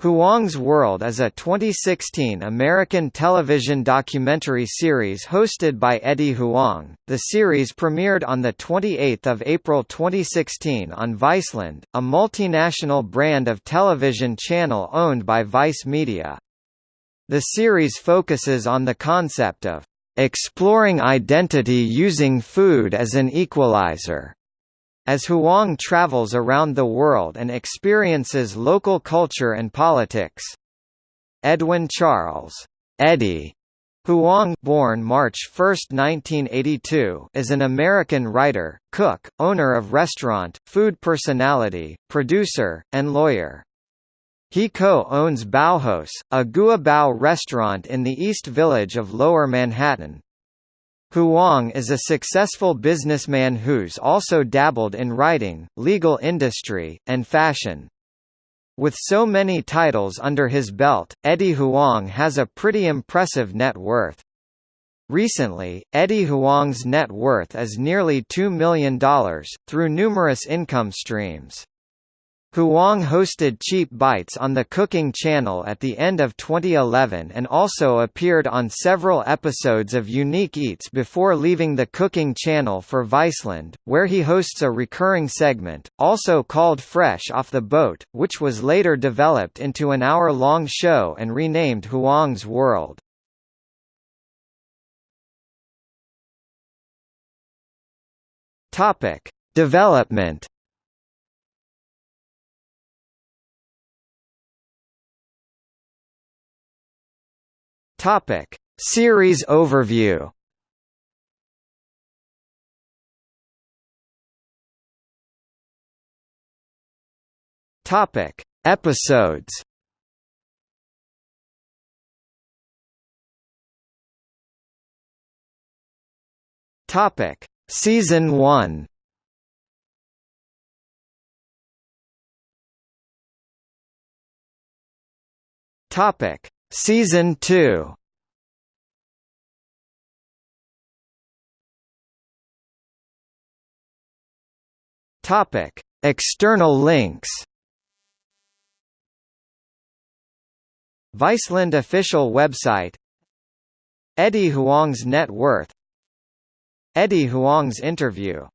Huang's World is a 2016 American television documentary series hosted by Eddie Huang. The series premiered on 28 April 2016 on Viceland, a multinational brand of television channel owned by Vice Media. The series focuses on the concept of exploring identity using food as an equalizer as Huang travels around the world and experiences local culture and politics. Edwin Charles Eddie Huang born March 1, 1982, is an American writer, cook, owner of restaurant, food personality, producer, and lawyer. He co-owns Baohaus, a Guabao restaurant in the East Village of Lower Manhattan, Huang is a successful businessman who's also dabbled in writing, legal industry, and fashion. With so many titles under his belt, Eddie Huang has a pretty impressive net worth. Recently, Eddie Huang's net worth is nearly $2 million, through numerous income streams. Huang hosted Cheap Bites on the Cooking Channel at the end of 2011 and also appeared on several episodes of Unique Eats before leaving the Cooking Channel for Viceland, where he hosts a recurring segment, also called Fresh Off the Boat, which was later developed into an hour-long show and renamed Huang's World. Development Topic: Series overview. Topic: Episodes. Topic: Season 1. Topic: Season 2 Topic: External links. Viceland official website. Eddie Huang's net worth. Eddie Huang's interview